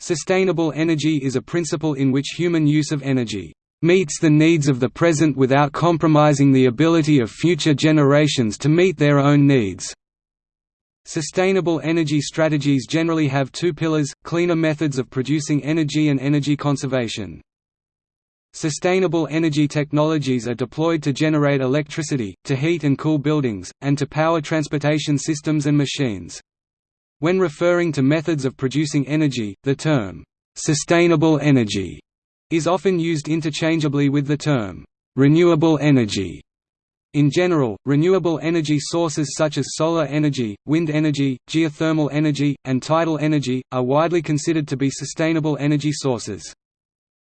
Sustainable energy is a principle in which human use of energy meets the needs of the present without compromising the ability of future generations to meet their own needs. Sustainable energy strategies generally have two pillars, cleaner methods of producing energy and energy conservation. Sustainable energy technologies are deployed to generate electricity, to heat and cool buildings, and to power transportation systems and machines. When referring to methods of producing energy, the term, "'sustainable energy' is often used interchangeably with the term, "'renewable energy' In general, renewable energy sources such as solar energy, wind energy, geothermal energy, and tidal energy, are widely considered to be sustainable energy sources.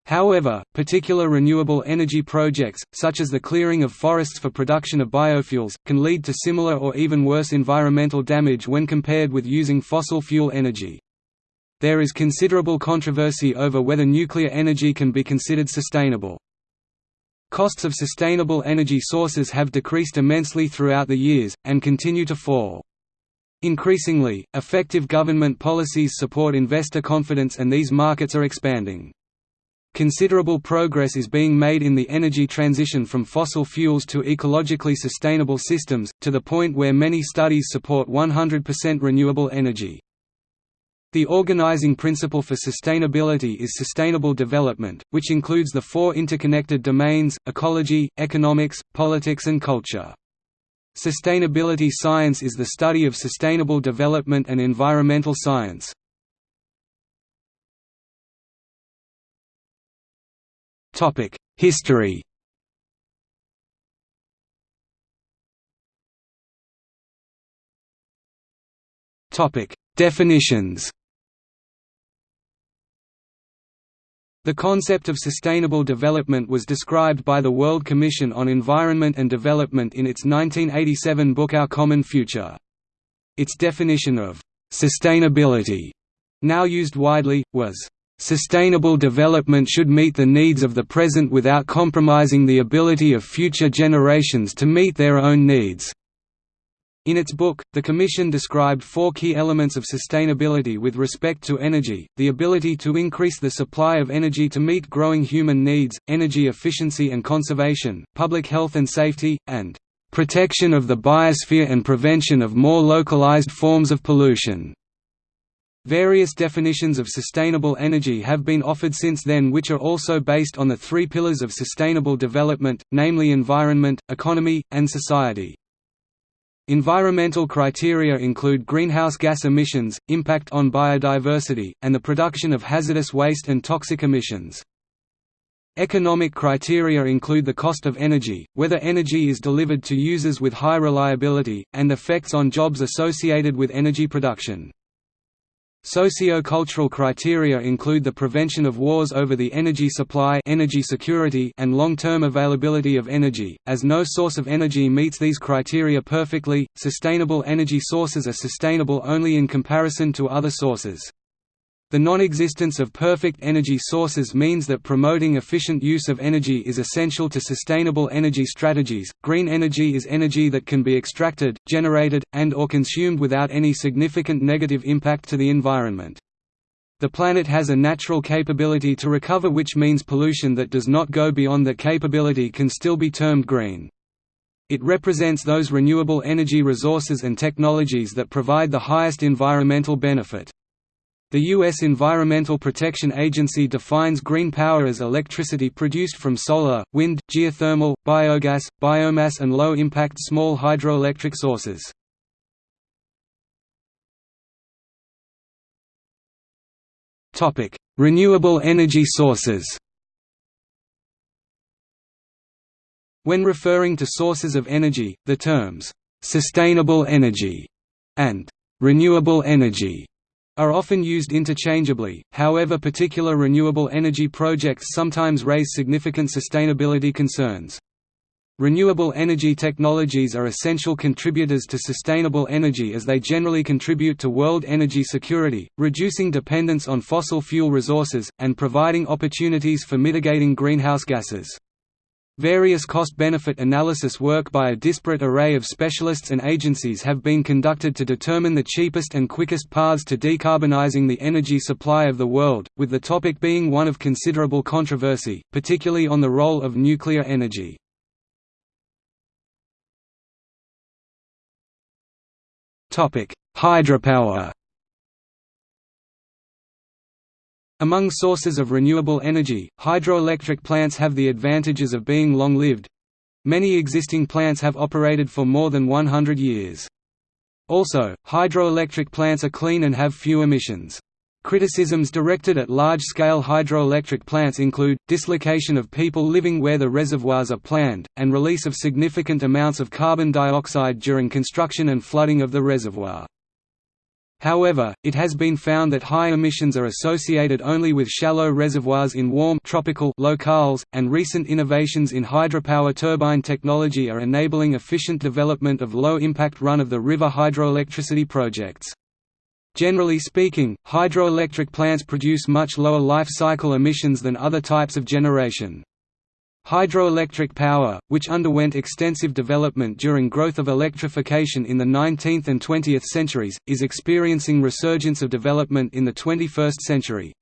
However, particular renewable energy projects, such as the clearing of forests for production of biofuels, can lead to similar or even worse environmental damage when compared with using fossil fuel energy. There is considerable controversy over whether nuclear energy can be considered sustainable. Costs of sustainable energy sources have decreased immensely throughout the years, and continue to fall. Increasingly, effective government policies support investor confidence and these markets are expanding. Considerable progress is being made in the energy transition from fossil fuels to ecologically sustainable systems, to the point where many studies support 100% renewable energy. The organizing principle for sustainability is sustainable development, which includes the four interconnected domains, ecology, economics, politics and culture. Sustainability science is the study of sustainable development and environmental science. History Definitions The concept of sustainable development was described by the World Commission on Environment and Development in its 1987 book Our Common Future. Its definition of «sustainability», now used widely, was Sustainable development should meet the needs of the present without compromising the ability of future generations to meet their own needs. In its book, the Commission described four key elements of sustainability with respect to energy, the ability to increase the supply of energy to meet growing human needs, energy efficiency and conservation, public health and safety, and "...protection of the biosphere and prevention of more localized forms of pollution." Various definitions of sustainable energy have been offered since then which are also based on the three pillars of sustainable development, namely environment, economy, and society. Environmental criteria include greenhouse gas emissions, impact on biodiversity, and the production of hazardous waste and toxic emissions. Economic criteria include the cost of energy, whether energy is delivered to users with high reliability, and effects on jobs associated with energy production. Socio-cultural criteria include the prevention of wars over the energy supply energy security and long-term availability of energy, as no source of energy meets these criteria perfectly, sustainable energy sources are sustainable only in comparison to other sources. The non-existence of perfect energy sources means that promoting efficient use of energy is essential to sustainable energy strategies. Green energy is energy that can be extracted, generated, and or consumed without any significant negative impact to the environment. The planet has a natural capability to recover which means pollution that does not go beyond that capability can still be termed green. It represents those renewable energy resources and technologies that provide the highest environmental benefit. The U.S. Environmental Protection Agency defines green power as electricity produced from solar, wind, geothermal, biogas, biomass and low-impact small hydroelectric sources. Renewable energy sources When referring to sources of energy, the terms, "'sustainable energy' and "'renewable energy' are often used interchangeably, however particular renewable energy projects sometimes raise significant sustainability concerns. Renewable energy technologies are essential contributors to sustainable energy as they generally contribute to world energy security, reducing dependence on fossil fuel resources, and providing opportunities for mitigating greenhouse gases. Various cost-benefit analysis work by a disparate array of specialists and agencies have been conducted to determine the cheapest and quickest paths to decarbonizing the energy supply of the world, with the topic being one of considerable controversy, particularly on the role of nuclear energy. Hydropower Among sources of renewable energy, hydroelectric plants have the advantages of being long-lived. Many existing plants have operated for more than 100 years. Also, hydroelectric plants are clean and have few emissions. Criticisms directed at large-scale hydroelectric plants include, dislocation of people living where the reservoirs are planned, and release of significant amounts of carbon dioxide during construction and flooding of the reservoir. However, it has been found that high emissions are associated only with shallow reservoirs in warm tropical locales, and recent innovations in hydropower turbine technology are enabling efficient development of low-impact run-of-the-river hydroelectricity projects. Generally speaking, hydroelectric plants produce much lower life cycle emissions than other types of generation. Hydroelectric power, which underwent extensive development during growth of electrification in the 19th and 20th centuries, is experiencing resurgence of development in the 21st century.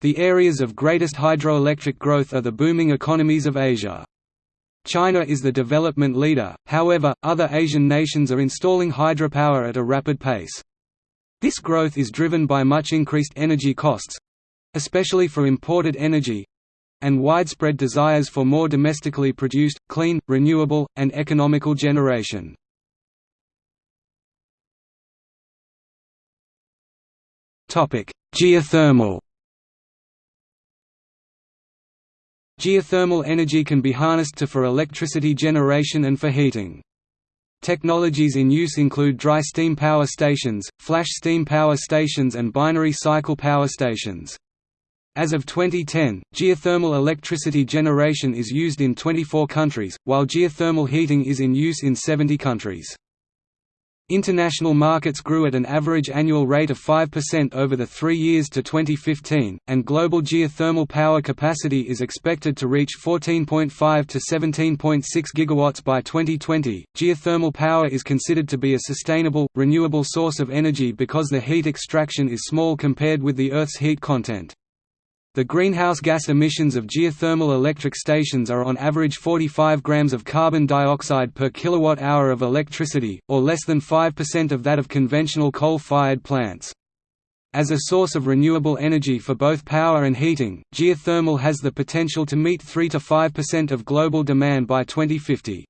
The areas of greatest hydroelectric growth are the booming economies of Asia. China is the development leader, however, other Asian nations are installing hydropower at a rapid pace. This growth is driven by much increased energy costs—especially for imported energy, and widespread desires for more domestically produced, clean, renewable, and economical generation. Geothermal Geothermal energy can be harnessed to for electricity generation and for heating. Technologies in use include dry steam power stations, flash steam power stations and binary cycle power stations. As of 2010, geothermal electricity generation is used in 24 countries, while geothermal heating is in use in 70 countries. International markets grew at an average annual rate of 5% over the three years to 2015, and global geothermal power capacity is expected to reach 14.5 to 17.6 gigawatts by 2020. Geothermal power is considered to be a sustainable, renewable source of energy because the heat extraction is small compared with the Earth's heat content. The greenhouse gas emissions of geothermal electric stations are on average 45 grams of carbon dioxide per kilowatt-hour of electricity, or less than 5% of that of conventional coal-fired plants. As a source of renewable energy for both power and heating, geothermal has the potential to meet 3 to 5% of global demand by 2050.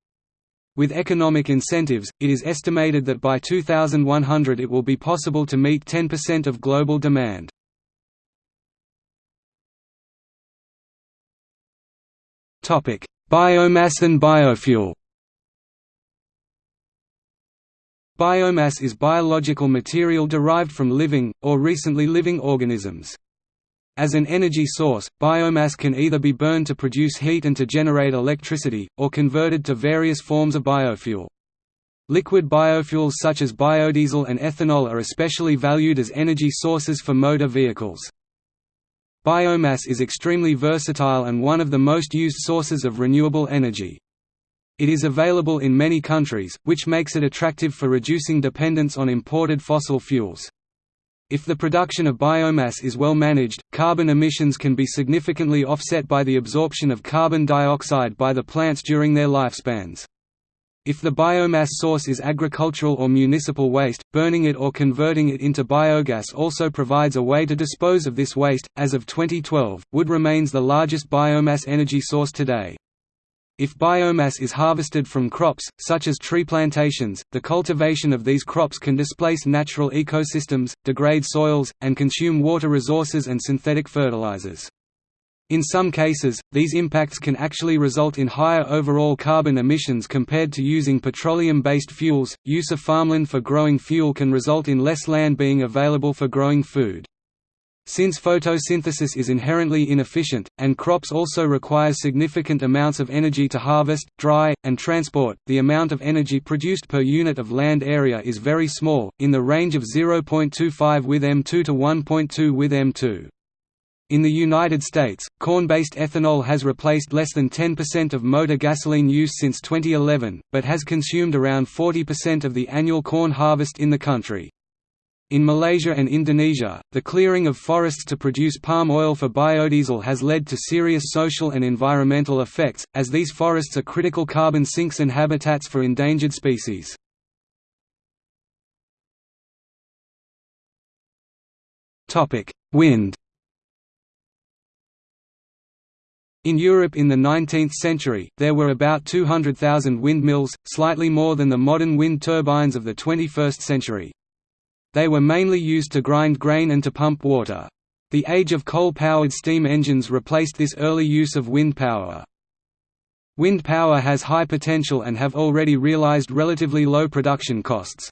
With economic incentives, it is estimated that by 2100 it will be possible to meet 10% of global demand. Biomass and biofuel Biomass is biological material derived from living, or recently living organisms. As an energy source, biomass can either be burned to produce heat and to generate electricity, or converted to various forms of biofuel. Liquid biofuels such as biodiesel and ethanol are especially valued as energy sources for motor vehicles. Biomass is extremely versatile and one of the most used sources of renewable energy. It is available in many countries, which makes it attractive for reducing dependence on imported fossil fuels. If the production of biomass is well managed, carbon emissions can be significantly offset by the absorption of carbon dioxide by the plants during their lifespans. If the biomass source is agricultural or municipal waste, burning it or converting it into biogas also provides a way to dispose of this waste. As of 2012, wood remains the largest biomass energy source today. If biomass is harvested from crops, such as tree plantations, the cultivation of these crops can displace natural ecosystems, degrade soils, and consume water resources and synthetic fertilizers. In some cases, these impacts can actually result in higher overall carbon emissions compared to using petroleum-based fuels. Use of farmland for growing fuel can result in less land being available for growing food. Since photosynthesis is inherently inefficient, and crops also require significant amounts of energy to harvest, dry, and transport, the amount of energy produced per unit of land area is very small, in the range of 0.25 with M2 to 1.2 with M2. In the United States, corn-based ethanol has replaced less than 10% of motor gasoline use since 2011, but has consumed around 40% of the annual corn harvest in the country. In Malaysia and Indonesia, the clearing of forests to produce palm oil for biodiesel has led to serious social and environmental effects, as these forests are critical carbon sinks and habitats for endangered species. Wind In Europe in the 19th century, there were about 200,000 windmills, slightly more than the modern wind turbines of the 21st century. They were mainly used to grind grain and to pump water. The age of coal-powered steam engines replaced this early use of wind power. Wind power has high potential and have already realized relatively low production costs.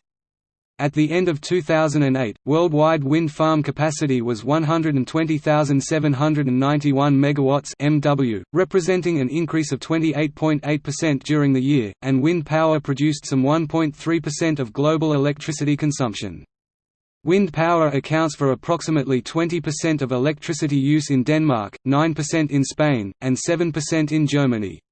At the end of 2008, worldwide wind farm capacity was 120,791 megawatts (MW), representing an increase of 28.8% during the year, and wind power produced some 1.3% of global electricity consumption. Wind power accounts for approximately 20% of electricity use in Denmark, 9% in Spain, and 7% in Germany.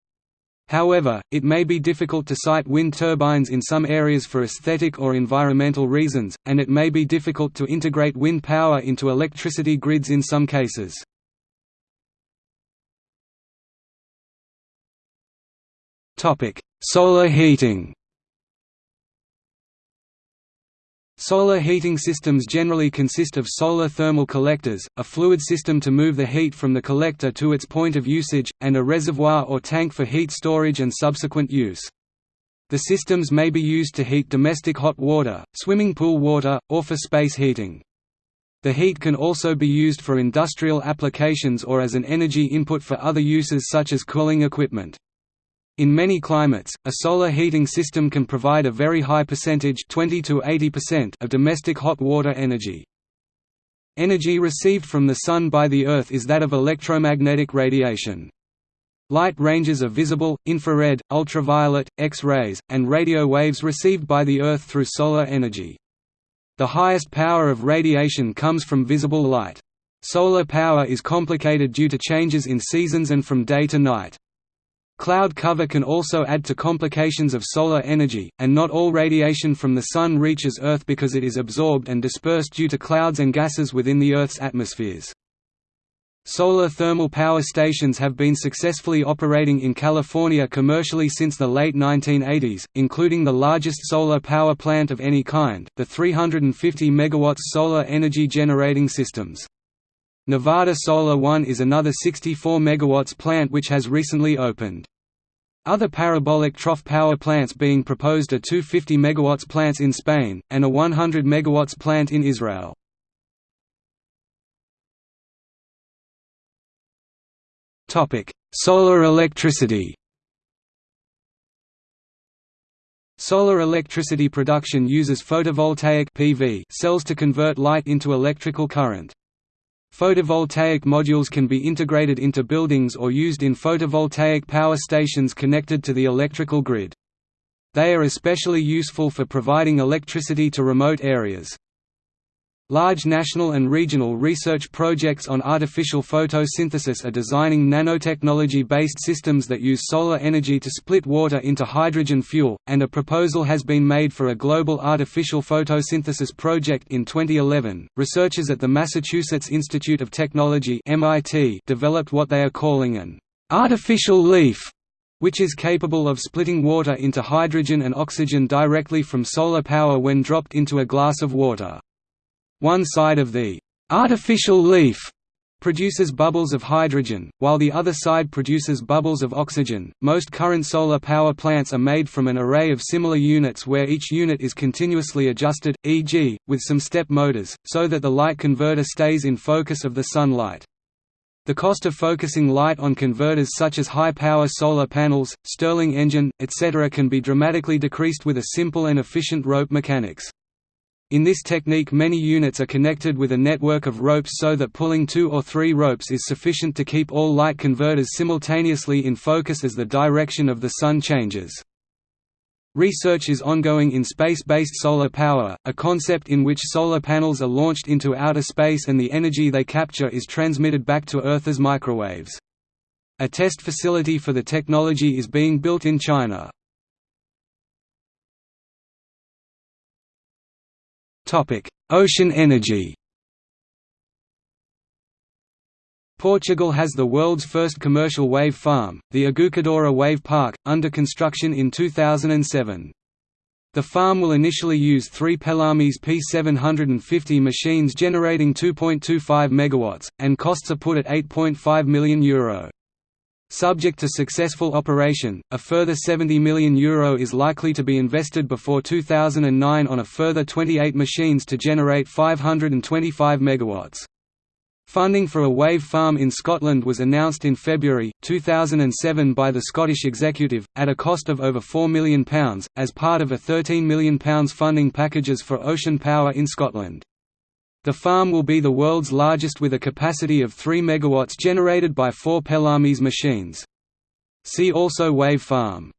However, it may be difficult to site wind turbines in some areas for aesthetic or environmental reasons, and it may be difficult to integrate wind power into electricity grids in some cases. Solar heating Solar heating systems generally consist of solar thermal collectors, a fluid system to move the heat from the collector to its point of usage, and a reservoir or tank for heat storage and subsequent use. The systems may be used to heat domestic hot water, swimming pool water, or for space heating. The heat can also be used for industrial applications or as an energy input for other uses such as cooling equipment. In many climates, a solar heating system can provide a very high percentage 20 to 80% of domestic hot water energy. Energy received from the Sun by the Earth is that of electromagnetic radiation. Light ranges are visible, infrared, ultraviolet, X-rays, and radio waves received by the Earth through solar energy. The highest power of radiation comes from visible light. Solar power is complicated due to changes in seasons and from day to night. Cloud cover can also add to complications of solar energy, and not all radiation from the Sun reaches Earth because it is absorbed and dispersed due to clouds and gases within the Earth's atmospheres. Solar thermal power stations have been successfully operating in California commercially since the late 1980s, including the largest solar power plant of any kind, the 350 MW solar energy generating systems. Nevada Solar One is another 64 MW plant which has recently opened. Other parabolic trough power plants being proposed are two 50 MW plants in Spain, and a 100 MW plant in Israel. Solar electricity Solar electricity production uses photovoltaic PV cells to convert light into electrical current. Photovoltaic modules can be integrated into buildings or used in photovoltaic power stations connected to the electrical grid. They are especially useful for providing electricity to remote areas. Large national and regional research projects on artificial photosynthesis are designing nanotechnology-based systems that use solar energy to split water into hydrogen fuel, and a proposal has been made for a global artificial photosynthesis project in 2011. Researchers at the Massachusetts Institute of Technology (MIT) developed what they are calling an artificial leaf which is capable of splitting water into hydrogen and oxygen directly from solar power when dropped into a glass of water. One side of the artificial leaf produces bubbles of hydrogen, while the other side produces bubbles of oxygen. Most current solar power plants are made from an array of similar units where each unit is continuously adjusted, e.g., with some step motors, so that the light converter stays in focus of the sunlight. The cost of focusing light on converters such as high-power solar panels, Stirling engine, etc. can be dramatically decreased with a simple and efficient rope mechanics. In this technique many units are connected with a network of ropes so that pulling two or three ropes is sufficient to keep all light converters simultaneously in focus as the direction of the sun changes. Research is ongoing in space-based solar power, a concept in which solar panels are launched into outer space and the energy they capture is transmitted back to Earth as microwaves. A test facility for the technology is being built in China. Ocean energy Portugal has the world's first commercial wave farm, the Aguçadoura Wave Park, under construction in 2007. The farm will initially use three Pelamis P750 machines generating 2.25 MW, and costs are put at €8.5 million. Euro. Subject to successful operation, a further €70 million Euro is likely to be invested before 2009 on a further 28 machines to generate 525 MW. Funding for a wave farm in Scotland was announced in February, 2007 by the Scottish Executive, at a cost of over £4 million, as part of a £13 million funding packages for ocean power in Scotland. The farm will be the world's largest with a capacity of 3 MW generated by four Pelamis machines. See also Wave Farm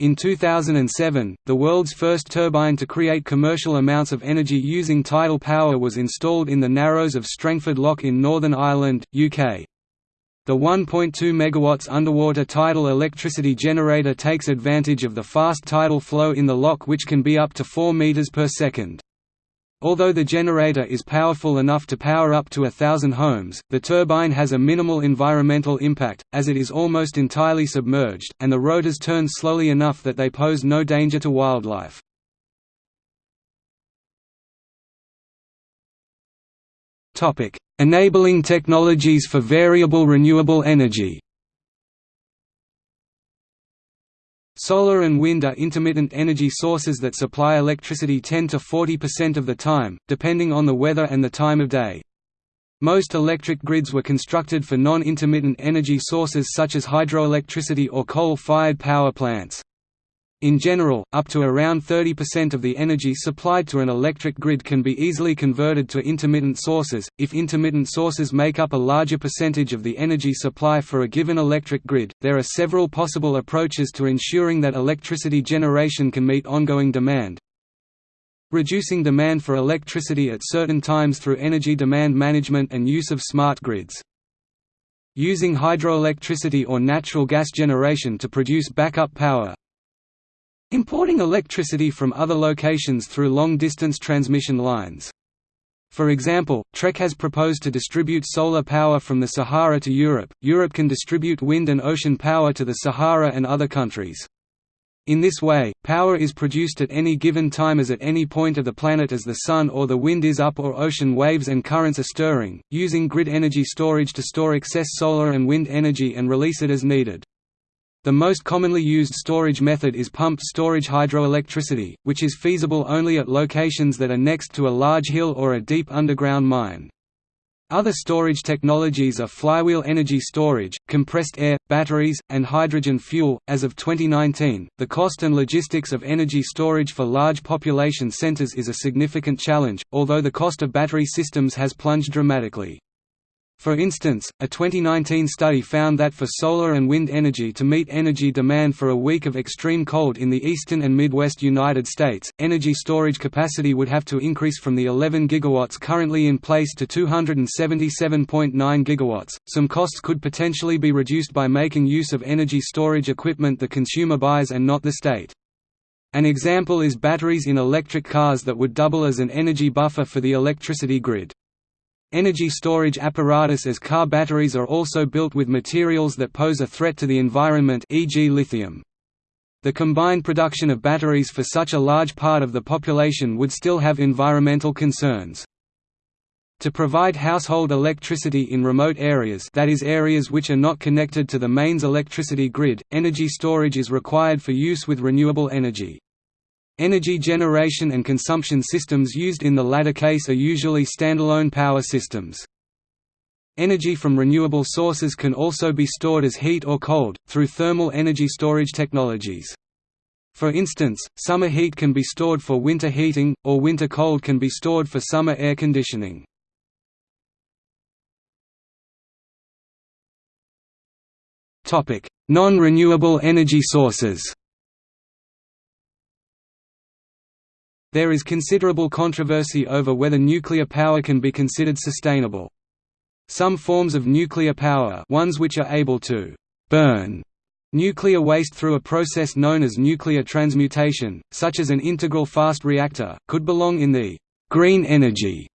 in 2007, the world's first turbine to create commercial amounts of energy using tidal power was installed in the Narrows of Strangford Lough in Northern Ireland, UK. The 1.2 MW underwater tidal electricity generator takes advantage of the fast tidal flow in the lough which can be up to 4 meters per second. Although the generator is powerful enough to power up to a thousand homes, the turbine has a minimal environmental impact, as it is almost entirely submerged, and the rotors turn slowly enough that they pose no danger to wildlife. Enabling technologies for variable renewable energy Solar and wind are intermittent energy sources that supply electricity 10 to 40% of the time, depending on the weather and the time of day. Most electric grids were constructed for non-intermittent energy sources such as hydroelectricity or coal-fired power plants. In general, up to around 30% of the energy supplied to an electric grid can be easily converted to intermittent sources, if intermittent sources make up a larger percentage of the energy supply for a given electric grid. There are several possible approaches to ensuring that electricity generation can meet ongoing demand. Reducing demand for electricity at certain times through energy demand management and use of smart grids. Using hydroelectricity or natural gas generation to produce backup power, Importing electricity from other locations through long-distance transmission lines. For example, TREC has proposed to distribute solar power from the Sahara to Europe. Europe can distribute wind and ocean power to the Sahara and other countries. In this way, power is produced at any given time as at any point of the planet as the sun or the wind is up or ocean waves and currents are stirring, using grid energy storage to store excess solar and wind energy and release it as needed. The most commonly used storage method is pumped storage hydroelectricity, which is feasible only at locations that are next to a large hill or a deep underground mine. Other storage technologies are flywheel energy storage, compressed air, batteries, and hydrogen fuel. As of 2019, the cost and logistics of energy storage for large population centers is a significant challenge, although the cost of battery systems has plunged dramatically. For instance, a 2019 study found that for solar and wind energy to meet energy demand for a week of extreme cold in the eastern and midwest United States, energy storage capacity would have to increase from the 11 gigawatts currently in place to 277.9 gigawatts. Some costs could potentially be reduced by making use of energy storage equipment the consumer buys and not the state. An example is batteries in electric cars that would double as an energy buffer for the electricity grid. Energy storage apparatus as car batteries are also built with materials that pose a threat to the environment e.g. lithium. The combined production of batteries for such a large part of the population would still have environmental concerns. To provide household electricity in remote areas that is areas which are not connected to the mains electricity grid, energy storage is required for use with renewable energy. Energy generation and consumption systems used in the latter case are usually standalone power systems. Energy from renewable sources can also be stored as heat or cold, through thermal energy storage technologies. For instance, summer heat can be stored for winter heating, or winter cold can be stored for summer air conditioning. Non-renewable energy sources There is considerable controversy over whether nuclear power can be considered sustainable. Some forms of nuclear power ones which are able to «burn» nuclear waste through a process known as nuclear transmutation, such as an integral fast reactor, could belong in the «green energy»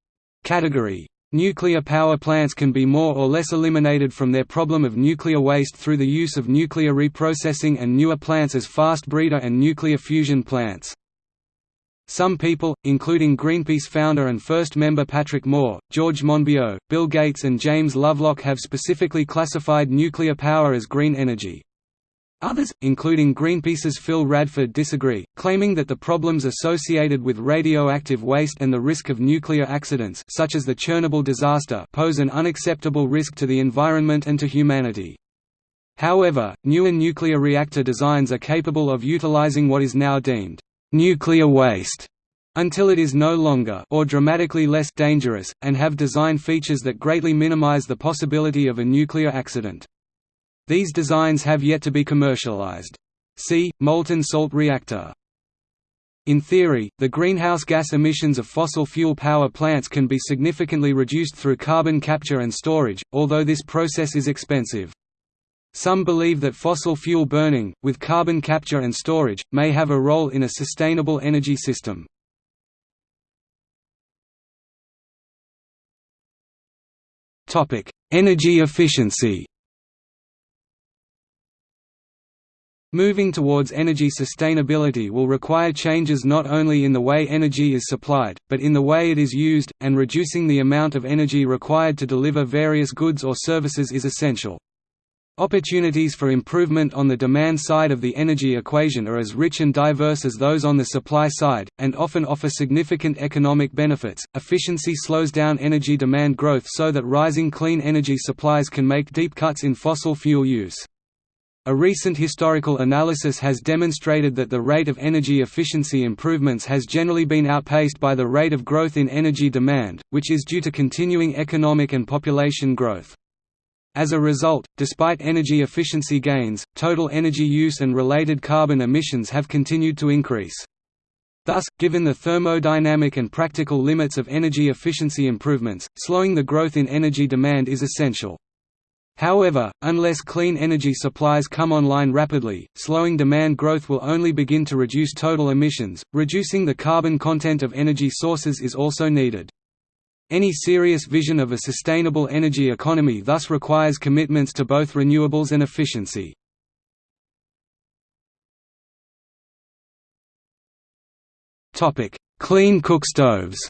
category. Nuclear power plants can be more or less eliminated from their problem of nuclear waste through the use of nuclear reprocessing and newer plants as fast breeder and nuclear fusion plants. Some people, including Greenpeace founder and first member Patrick Moore, George Monbiot, Bill Gates and James Lovelock have specifically classified nuclear power as green energy. Others, including Greenpeace's Phil Radford disagree, claiming that the problems associated with radioactive waste and the risk of nuclear accidents such as the Chernobyl disaster pose an unacceptable risk to the environment and to humanity. However, newer nuclear reactor designs are capable of utilizing what is now deemed nuclear waste until it is no longer or dramatically less dangerous, and have design features that greatly minimize the possibility of a nuclear accident. These designs have yet to be commercialized. See, molten salt reactor. In theory, the greenhouse gas emissions of fossil fuel power plants can be significantly reduced through carbon capture and storage, although this process is expensive. Some believe that fossil fuel burning, with carbon capture and storage, may have a role in a sustainable energy system. energy efficiency Moving towards energy sustainability will require changes not only in the way energy is supplied, but in the way it is used, and reducing the amount of energy required to deliver various goods or services is essential. Opportunities for improvement on the demand side of the energy equation are as rich and diverse as those on the supply side, and often offer significant economic benefits. Efficiency slows down energy demand growth so that rising clean energy supplies can make deep cuts in fossil fuel use. A recent historical analysis has demonstrated that the rate of energy efficiency improvements has generally been outpaced by the rate of growth in energy demand, which is due to continuing economic and population growth. As a result, despite energy efficiency gains, total energy use and related carbon emissions have continued to increase. Thus, given the thermodynamic and practical limits of energy efficiency improvements, slowing the growth in energy demand is essential. However, unless clean energy supplies come online rapidly, slowing demand growth will only begin to reduce total emissions. Reducing the carbon content of energy sources is also needed. Any serious vision of a sustainable energy economy thus requires commitments to both renewables and efficiency. Clean cook stoves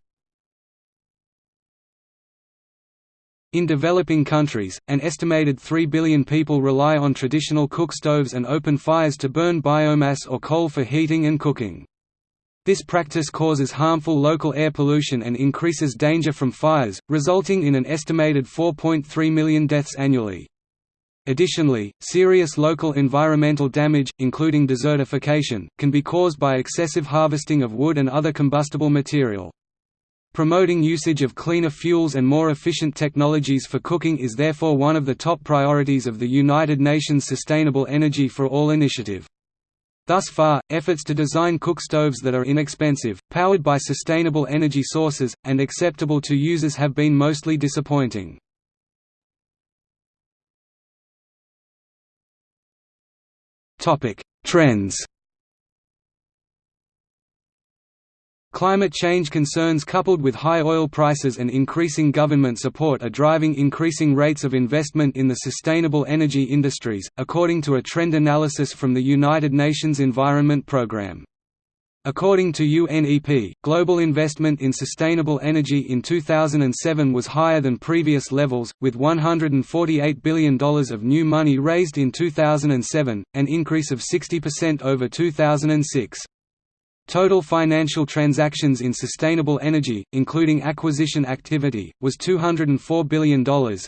In developing countries, an estimated 3 billion people rely on traditional cook stoves and open fires to burn biomass or coal for heating and cooking. This practice causes harmful local air pollution and increases danger from fires, resulting in an estimated 4.3 million deaths annually. Additionally, serious local environmental damage, including desertification, can be caused by excessive harvesting of wood and other combustible material. Promoting usage of cleaner fuels and more efficient technologies for cooking is therefore one of the top priorities of the United Nations Sustainable Energy for All initiative. Thus far, efforts to design cook stoves that are inexpensive, powered by sustainable energy sources, and acceptable to users have been mostly disappointing. Trends Climate change concerns coupled with high oil prices and increasing government support are driving increasing rates of investment in the sustainable energy industries, according to a trend analysis from the United Nations Environment Programme. According to UNEP, global investment in sustainable energy in 2007 was higher than previous levels, with $148 billion of new money raised in 2007, an increase of 60% over 2006. Total financial transactions in sustainable energy, including acquisition activity, was $204 billion.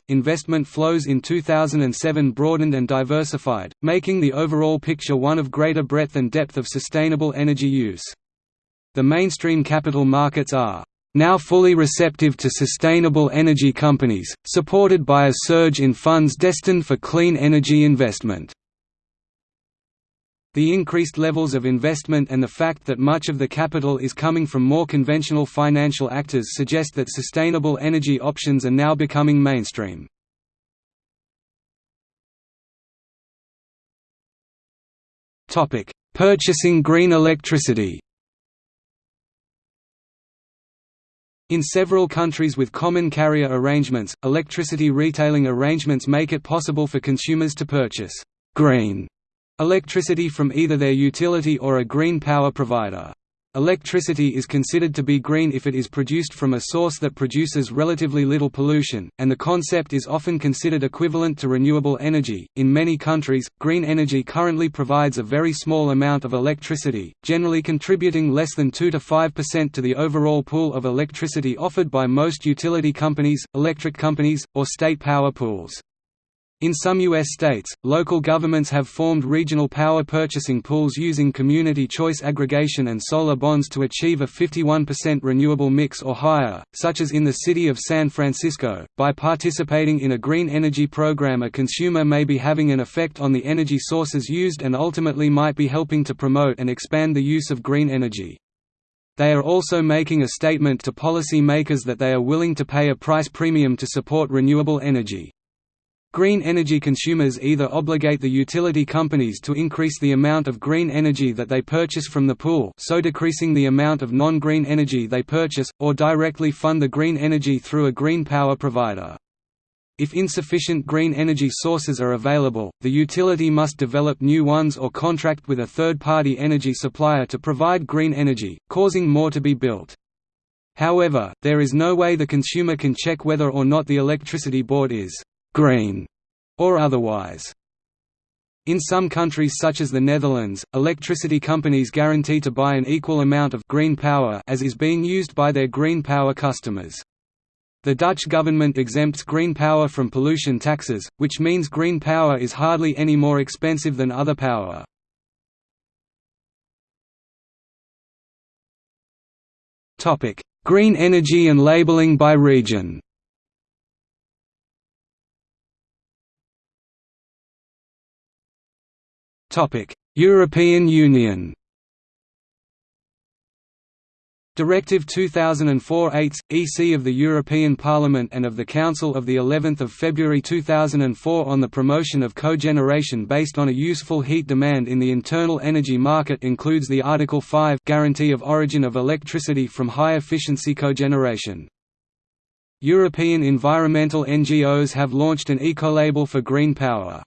Investment flows in 2007 broadened and diversified, making the overall picture one of greater breadth and depth of sustainable energy use. The mainstream capital markets are now fully receptive to sustainable energy companies, supported by a surge in funds destined for clean energy investment. The increased levels of investment and the fact that much of the capital is coming from more conventional financial actors suggest that sustainable energy options are now becoming mainstream. Purchasing green electricity In several countries with common carrier arrangements, electricity retailing arrangements make it possible for consumers to purchase «green» Electricity from either their utility or a green power provider. Electricity is considered to be green if it is produced from a source that produces relatively little pollution, and the concept is often considered equivalent to renewable energy. In many countries, green energy currently provides a very small amount of electricity, generally contributing less than 2 to 5% to the overall pool of electricity offered by most utility companies, electric companies, or state power pools. In some U.S. states, local governments have formed regional power purchasing pools using community choice aggregation and solar bonds to achieve a 51% renewable mix or higher, such as in the city of San Francisco. By participating in a green energy program, a consumer may be having an effect on the energy sources used and ultimately might be helping to promote and expand the use of green energy. They are also making a statement to policy makers that they are willing to pay a price premium to support renewable energy. Green energy consumers either obligate the utility companies to increase the amount of green energy that they purchase from the pool so decreasing the amount of non-green energy they purchase, or directly fund the green energy through a green power provider. If insufficient green energy sources are available, the utility must develop new ones or contract with a third-party energy supplier to provide green energy, causing more to be built. However, there is no way the consumer can check whether or not the electricity board is green, or otherwise. In some countries such as the Netherlands, electricity companies guarantee to buy an equal amount of green power as is being used by their green power customers. The Dutch government exempts green power from pollution taxes, which means green power is hardly any more expensive than other power. Green energy and labeling by region European Union Directive 2004/8 EC of the European Parliament and of the Council of the 11th of February 2004 on the promotion of cogeneration based on a useful heat demand in the internal energy market includes the Article 5 guarantee of origin of electricity from high efficiency cogeneration. European environmental NGOs have launched an ecolabel for green power.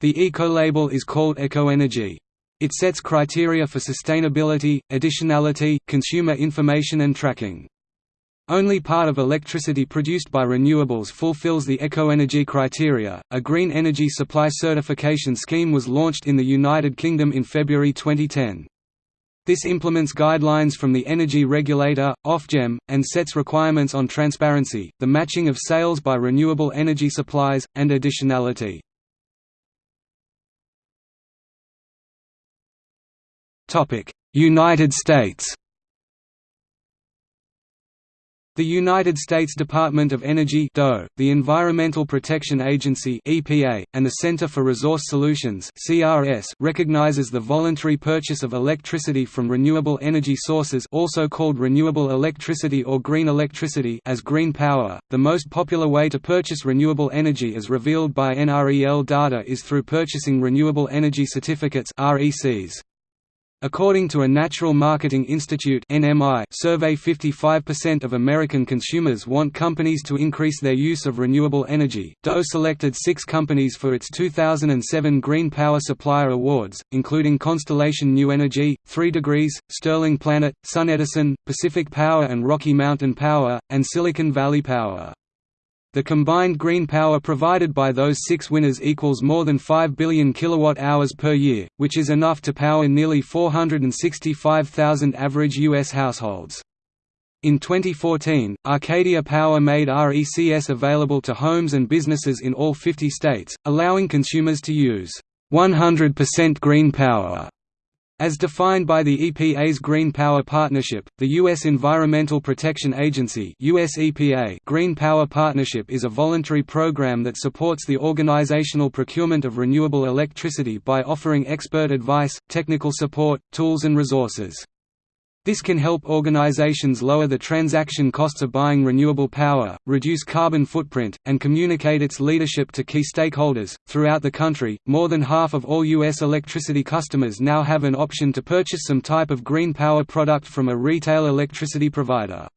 The eco-label is called EKOenergy. It sets criteria for sustainability, additionality, consumer information and tracking. Only part of electricity produced by renewables fulfills the EKOenergy criteria. A green energy supply certification scheme was launched in the United Kingdom in February 2010. This implements guidelines from the energy regulator, Ofgem, and sets requirements on transparency, the matching of sales by renewable energy supplies, and additionality. United States The United States Department of Energy DOE, the Environmental Protection Agency EPA, and the Center for Resource Solutions CRS recognizes the voluntary purchase of electricity from renewable energy sources also called renewable electricity or green electricity as green power. The most popular way to purchase renewable energy as revealed by NREL data is through purchasing renewable energy certificates RECs. According to a Natural Marketing Institute survey 55% of American consumers want companies to increase their use of renewable energy. DOE selected 6 companies for its 2007 Green Power Supplier Awards, including Constellation New Energy, 3 Degrees, Sterling Planet, SunEdison, Pacific Power and Rocky Mountain Power, and Silicon Valley Power. The combined green power provided by those six winners equals more than 5 billion kilowatt-hours per year, which is enough to power nearly 465,000 average U.S. households. In 2014, Arcadia Power made RECS available to homes and businesses in all 50 states, allowing consumers to use 100% green power As defined by the EPA's Green Power Partnership, the U.S. Environmental Protection Agency US EPA Green Power Partnership is a voluntary program that supports the organizational procurement of renewable electricity by offering expert advice, technical support, tools and resources. This can help organizations lower the transaction costs of buying renewable power, reduce carbon footprint, and communicate its leadership to key stakeholders. Throughout the country, more than half of all U.S. electricity customers now have an option to purchase some type of green power product from a retail electricity provider.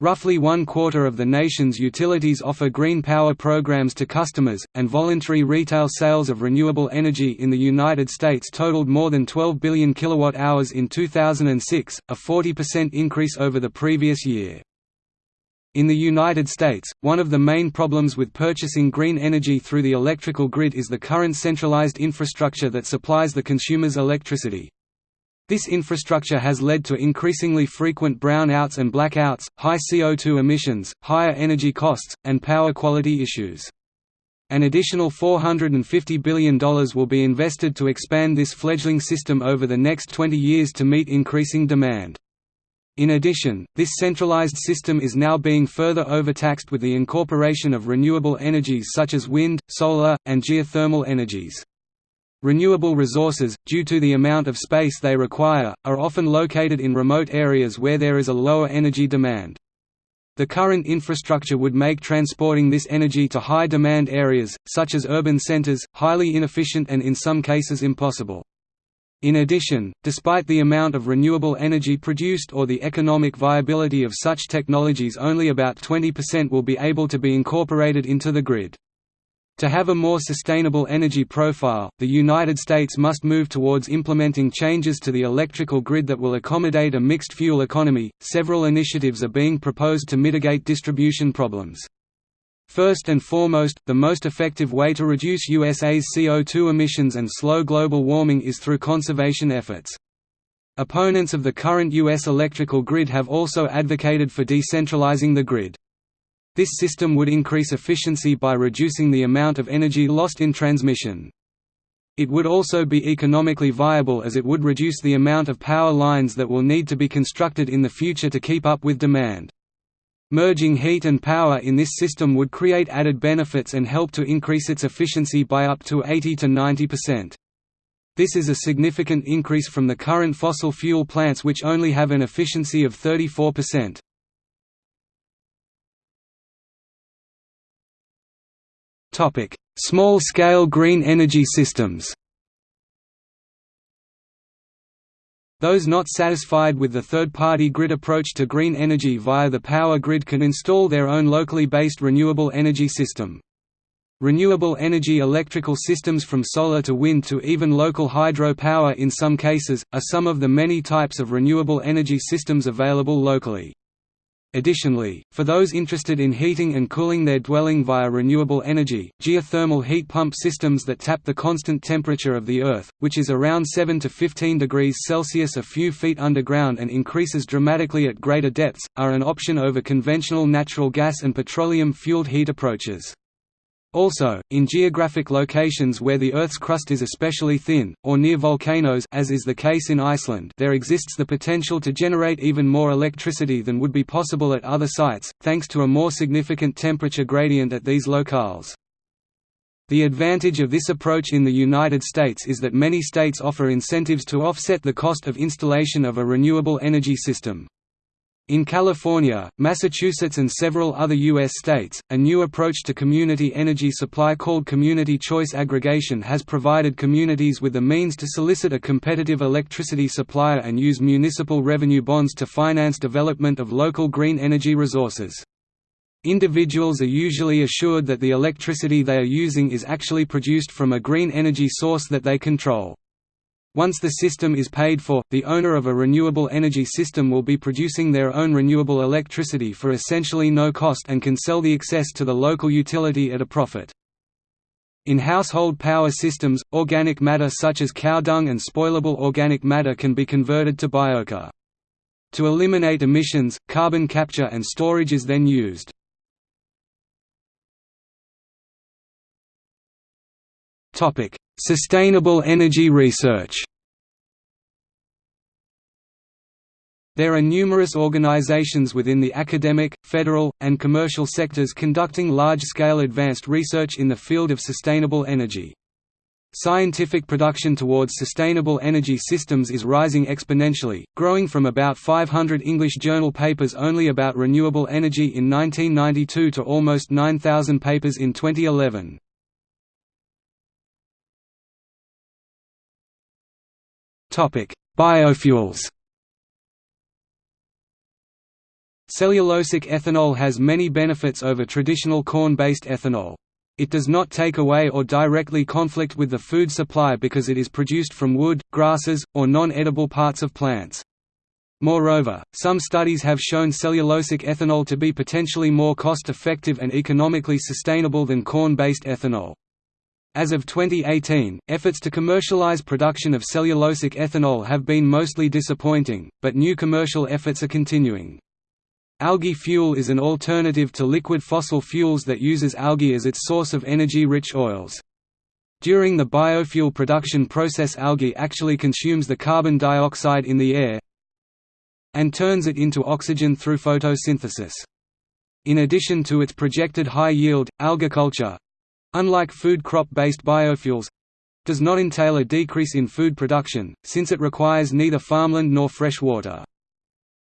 Roughly one quarter of the nation's utilities offer green power programs to customers, and voluntary retail sales of renewable energy in the United States totaled more than 12 billion kilowatt-hours in 2006, a 40% increase over the previous year. In the United States, one of the main problems with purchasing green energy through the electrical grid is the current centralized infrastructure that supplies the consumers electricity. This infrastructure has led to increasingly frequent brownouts and blackouts, high CO2 emissions, higher energy costs, and power quality issues. An additional $450 billion will be invested to expand this fledgling system over the next 20 years to meet increasing demand. In addition, this centralized system is now being further overtaxed with the incorporation of renewable energies such as wind, solar, and geothermal energies. Renewable resources, due to the amount of space they require, are often located in remote areas where there is a lower energy demand. The current infrastructure would make transporting this energy to high-demand areas, such as urban centers, highly inefficient and in some cases impossible. In addition, despite the amount of renewable energy produced or the economic viability of such technologies only about 20% will be able to be incorporated into the grid. To have a more sustainable energy profile, the United States must move towards implementing changes to the electrical grid that will accommodate a mixed fuel economy. Several initiatives are being proposed to mitigate distribution problems. First and foremost, the most effective way to reduce USA's CO2 emissions and slow global warming is through conservation efforts. Opponents of the current U.S. electrical grid have also advocated for decentralizing the grid. This system would increase efficiency by reducing the amount of energy lost in transmission. It would also be economically viable as it would reduce the amount of power lines that will need to be constructed in the future to keep up with demand. Merging heat and power in this system would create added benefits and help to increase its efficiency by up to 80 to 90%. This is a significant increase from the current fossil fuel plants which only have an efficiency of 34%. Small-scale green energy systems Those not satisfied with the third-party grid approach to green energy via the power grid can install their own locally based renewable energy system. Renewable energy electrical systems from solar to wind to even local hydro power in some cases, are some of the many types of renewable energy systems available locally. Additionally, for those interested in heating and cooling their dwelling via renewable energy, geothermal heat pump systems that tap the constant temperature of the Earth, which is around 7 to 15 degrees Celsius a few feet underground and increases dramatically at greater depths, are an option over conventional natural gas and petroleum-fueled heat approaches. Also, in geographic locations where the Earth's crust is especially thin, or near volcanoes as is the case in Iceland there exists the potential to generate even more electricity than would be possible at other sites, thanks to a more significant temperature gradient at these locales. The advantage of this approach in the United States is that many states offer incentives to offset the cost of installation of a renewable energy system. In California, Massachusetts and several other U.S. states, a new approach to community energy supply called community choice aggregation has provided communities with the means to solicit a competitive electricity supplier and use municipal revenue bonds to finance development of local green energy resources. Individuals are usually assured that the electricity they are using is actually produced from a green energy source that they control. Once the system is paid for, the owner of a renewable energy system will be producing their own renewable electricity for essentially no cost and can sell the excess to the local utility at a profit. In household power systems, organic matter such as cow dung and spoilable organic matter can be converted to biochar. To eliminate emissions, carbon capture and storage is then used. Sustainable energy research There are numerous organizations within the academic, federal, and commercial sectors conducting large-scale advanced research in the field of sustainable energy. Scientific production towards sustainable energy systems is rising exponentially, growing from about 500 English journal papers only about renewable energy in 1992 to almost 9,000 papers in 2011. Biofuels Cellulosic ethanol has many benefits over traditional corn-based ethanol. It does not take away or directly conflict with the food supply because it is produced from wood, grasses, or non-edible parts of plants. Moreover, some studies have shown cellulosic ethanol to be potentially more cost-effective and economically sustainable than corn-based ethanol. As of 2018, efforts to commercialize production of cellulosic ethanol have been mostly disappointing, but new commercial efforts are continuing. Algae fuel is an alternative to liquid fossil fuels that uses algae as its source of energy-rich oils. During the biofuel production process algae actually consumes the carbon dioxide in the air and turns it into oxygen through photosynthesis. In addition to its projected high yield, algaculture—unlike food crop-based biofuels, does not entail a decrease in food production, since it requires neither farmland nor fresh water.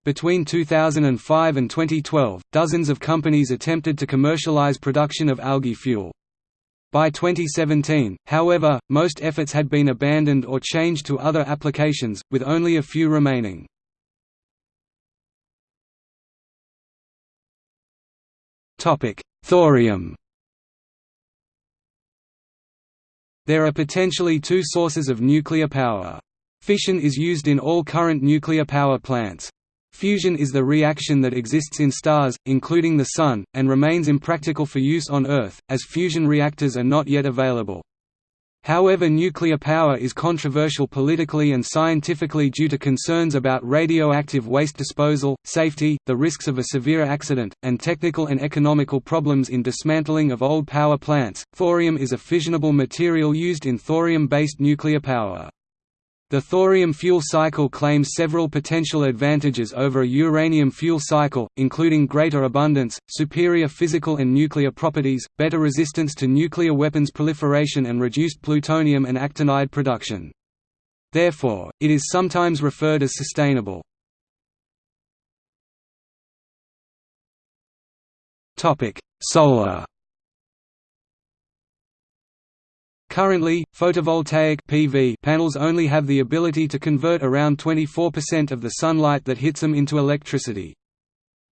Between 2005 and 2012, dozens of companies attempted to commercialize production of algae fuel. By 2017, however, most efforts had been abandoned or changed to other applications, with only a few remaining. Thorium There are potentially two sources of nuclear power. Fission is used in all current nuclear power plants. Fusion is the reaction that exists in stars, including the Sun, and remains impractical for use on Earth, as fusion reactors are not yet available. However nuclear power is controversial politically and scientifically due to concerns about radioactive waste disposal, safety, the risks of a severe accident, and technical and economical problems in dismantling of old power plants. Thorium is a fissionable material used in thorium-based nuclear power. The thorium fuel cycle claims several potential advantages over a uranium fuel cycle, including greater abundance, superior physical and nuclear properties, better resistance to nuclear weapons proliferation and reduced plutonium and actinide production. Therefore, it is sometimes referred as sustainable. Solar Currently, photovoltaic PV panels only have the ability to convert around 24% of the sunlight that hits them into electricity.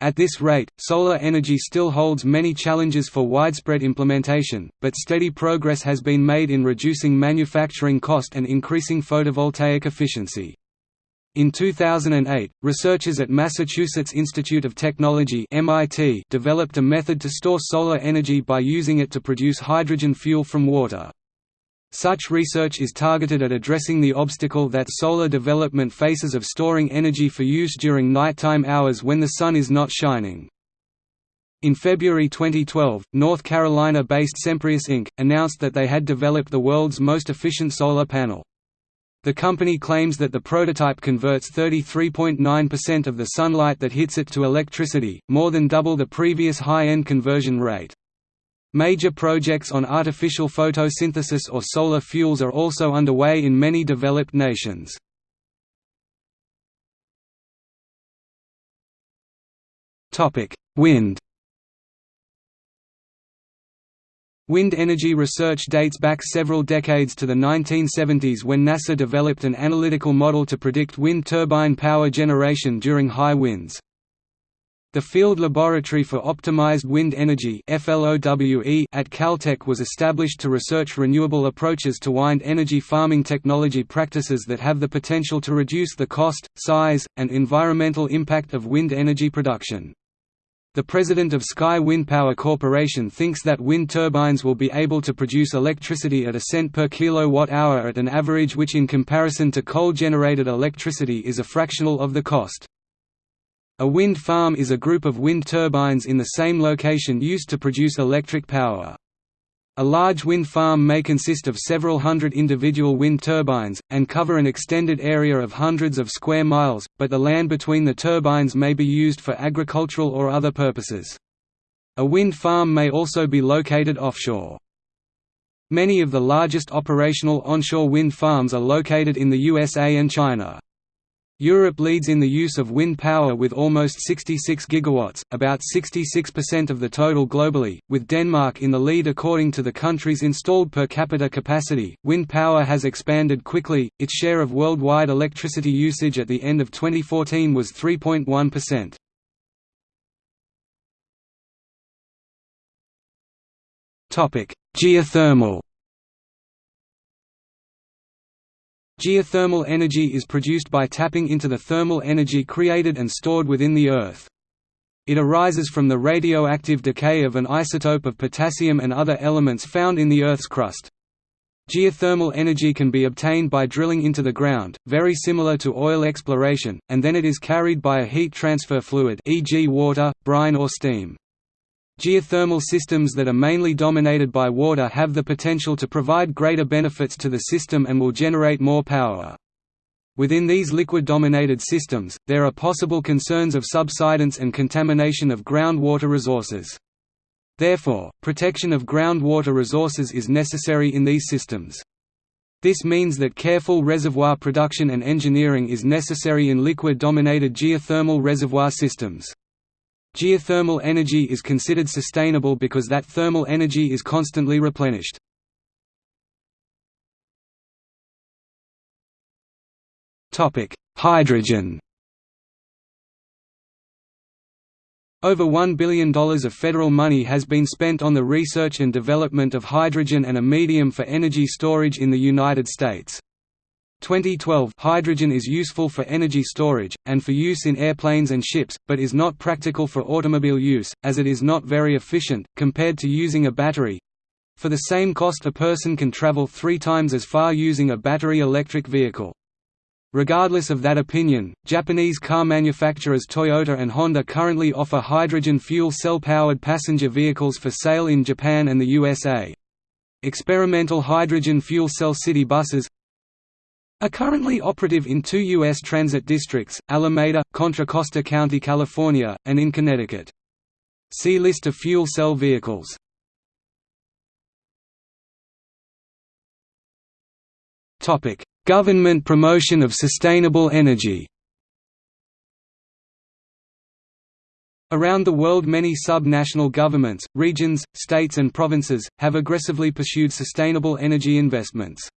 At this rate, solar energy still holds many challenges for widespread implementation, but steady progress has been made in reducing manufacturing cost and increasing photovoltaic efficiency. In 2008, researchers at Massachusetts Institute of Technology (MIT) developed a method to store solar energy by using it to produce hydrogen fuel from water. Such research is targeted at addressing the obstacle that solar development faces of storing energy for use during nighttime hours when the sun is not shining. In February 2012, North Carolina-based Semprius Inc. announced that they had developed the world's most efficient solar panel. The company claims that the prototype converts 33.9% of the sunlight that hits it to electricity, more than double the previous high-end conversion rate. Major projects on artificial photosynthesis or solar fuels are also underway in many developed nations. Wind Wind energy research dates back several decades to the 1970s when NASA developed an analytical model to predict wind turbine power generation during high winds. The Field Laboratory for Optimized Wind Energy at Caltech was established to research renewable approaches to wind energy farming technology practices that have the potential to reduce the cost, size, and environmental impact of wind energy production. The president of Sky Wind Power Corporation thinks that wind turbines will be able to produce electricity at a cent per kilowatt-hour at an average which in comparison to coal-generated electricity is a fractional of the cost. A wind farm is a group of wind turbines in the same location used to produce electric power. A large wind farm may consist of several hundred individual wind turbines, and cover an extended area of hundreds of square miles, but the land between the turbines may be used for agricultural or other purposes. A wind farm may also be located offshore. Many of the largest operational onshore wind farms are located in the USA and China. Europe leads in the use of wind power with almost 66 gigawatts, about 66% of the total globally, with Denmark in the lead according to the country's installed per capita capacity. Wind power has expanded quickly. Its share of worldwide electricity usage at the end of 2014 was 3.1%. Topic: Geothermal Geothermal energy is produced by tapping into the thermal energy created and stored within the Earth. It arises from the radioactive decay of an isotope of potassium and other elements found in the Earth's crust. Geothermal energy can be obtained by drilling into the ground, very similar to oil exploration, and then it is carried by a heat transfer fluid e.g. water, brine or steam. Geothermal systems that are mainly dominated by water have the potential to provide greater benefits to the system and will generate more power. Within these liquid-dominated systems, there are possible concerns of subsidence and contamination of groundwater resources. Therefore, protection of groundwater resources is necessary in these systems. This means that careful reservoir production and engineering is necessary in liquid-dominated geothermal reservoir systems. Geothermal energy is considered sustainable because that thermal energy is constantly replenished. Hydrogen Over $1 billion of federal money has been spent on the research and development of hydrogen and a medium for energy storage in the United States. 2012 Hydrogen is useful for energy storage, and for use in airplanes and ships, but is not practical for automobile use, as it is not very efficient, compared to using a battery. For the same cost a person can travel three times as far using a battery electric vehicle. Regardless of that opinion, Japanese car manufacturers Toyota and Honda currently offer hydrogen fuel cell-powered passenger vehicles for sale in Japan and the USA. Experimental hydrogen fuel cell city buses are currently operative in two U.S. transit districts, Alameda, Contra Costa County, California, and in Connecticut. See List of fuel cell vehicles. Government promotion of sustainable energy Around the world many sub-national governments, regions, states and provinces, have aggressively pursued sustainable energy investments.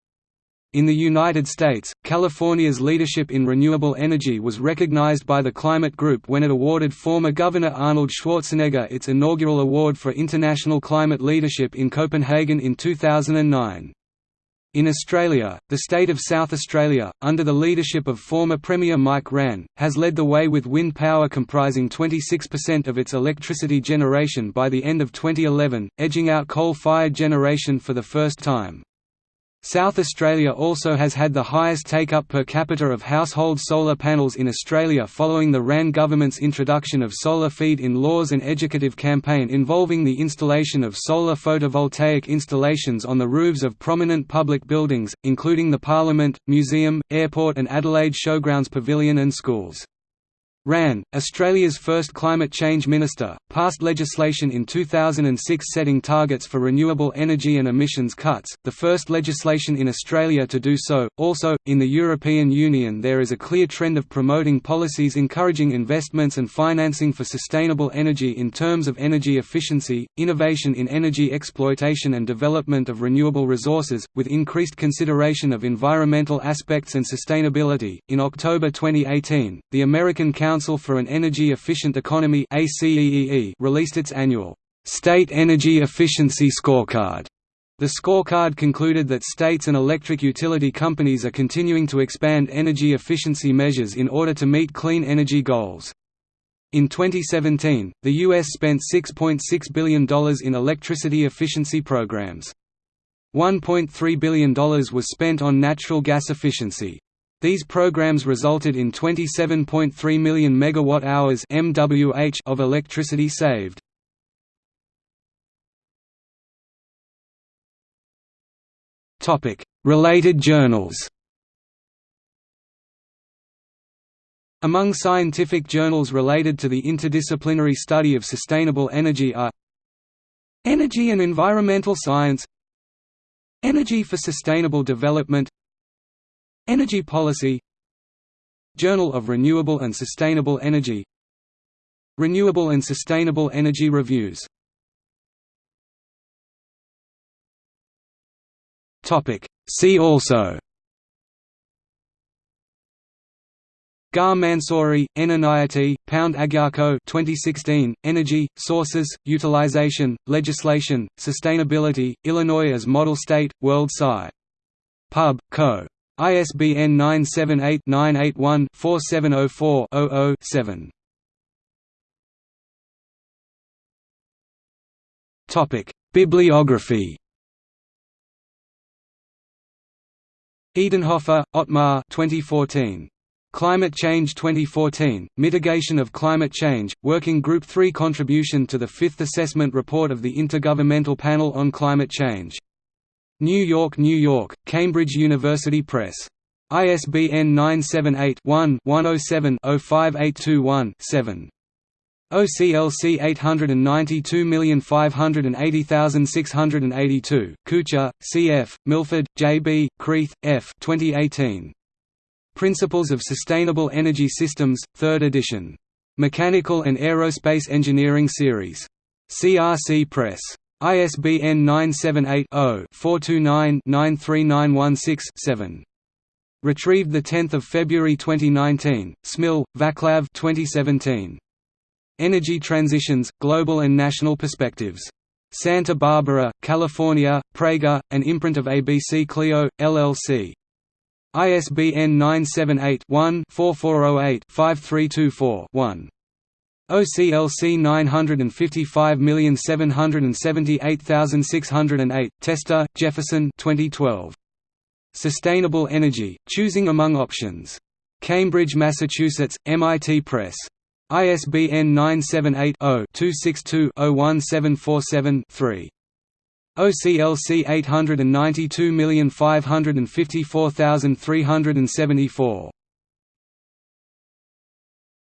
In the United States, California's leadership in renewable energy was recognized by the Climate Group when it awarded former Governor Arnold Schwarzenegger its inaugural award for international climate leadership in Copenhagen in 2009. In Australia, the state of South Australia, under the leadership of former Premier Mike Rann, has led the way with wind power comprising 26% of its electricity generation by the end of 2011, edging out coal-fired generation for the first time. South Australia also has had the highest take-up per capita of household solar panels in Australia following the Rann government's introduction of solar feed-in laws and educative campaign involving the installation of solar photovoltaic installations on the roofs of prominent public buildings, including the Parliament, Museum, Airport and Adelaide Showgrounds Pavilion and schools. Rann, Australia's first climate change minister, passed legislation in 2006 setting targets for renewable energy and emissions cuts, the first legislation in Australia to do so. Also, in the European Union, there is a clear trend of promoting policies encouraging investments and financing for sustainable energy in terms of energy efficiency, innovation in energy exploitation and development of renewable resources, with increased consideration of environmental aspects and sustainability. In October 2018, the American Council Council for an Energy Efficient Economy released its annual State Energy Efficiency Scorecard. The scorecard concluded that states and electric utility companies are continuing to expand energy efficiency measures in order to meet clean energy goals. In 2017, the U.S. spent $6.6 billion in electricity efficiency programs. $1.3 billion was spent on natural gas efficiency. These programs resulted in 27.3 million megawatt-hours (MWH) of electricity saved. Topic: Related journals Among scientific journals related to the interdisciplinary study of sustainable energy are Energy and Environmental Science Energy for Sustainable Development Energy Policy Journal of Renewable and Sustainable Energy Renewable and Sustainable Energy Reviews See also Gar Mansouri, N Pound Agyarko 2016, Energy, Sources, Utilization, Legislation, Sustainability, Illinois as Model State, World Sci. Pub. Co. ISBN 978-981-4704-00-7. Topic: Bibliography Edenhofer, Ottmar 2014. Climate Change 2014, Mitigation of Climate Change, Working Group 3 Contribution to the Fifth Assessment Report of the Intergovernmental Panel on Climate Change. New York, New York, Cambridge University Press. ISBN 978-1-107-05821-7. OCLC 892580682, Kutscher, C.F., Milford, J.B., Kreith, F. 2018. Principles of Sustainable Energy Systems, 3rd edition. Mechanical and Aerospace Engineering Series. CRC Press. ISBN 978-0-429-93916-7. Retrieved 10 February 2019, Smil, Vaclav 2017. Energy Transitions, Global and National Perspectives. Santa Barbara, California, Praeger, an imprint of ABC Clio, LLC. ISBN 978-1-4408-5324-1. OCLC 955778608, Tester, Jefferson 2012. Sustainable Energy, Choosing Among Options. Cambridge, Massachusetts, MIT Press. ISBN 978 0 262 01747 3. OCLC 892554374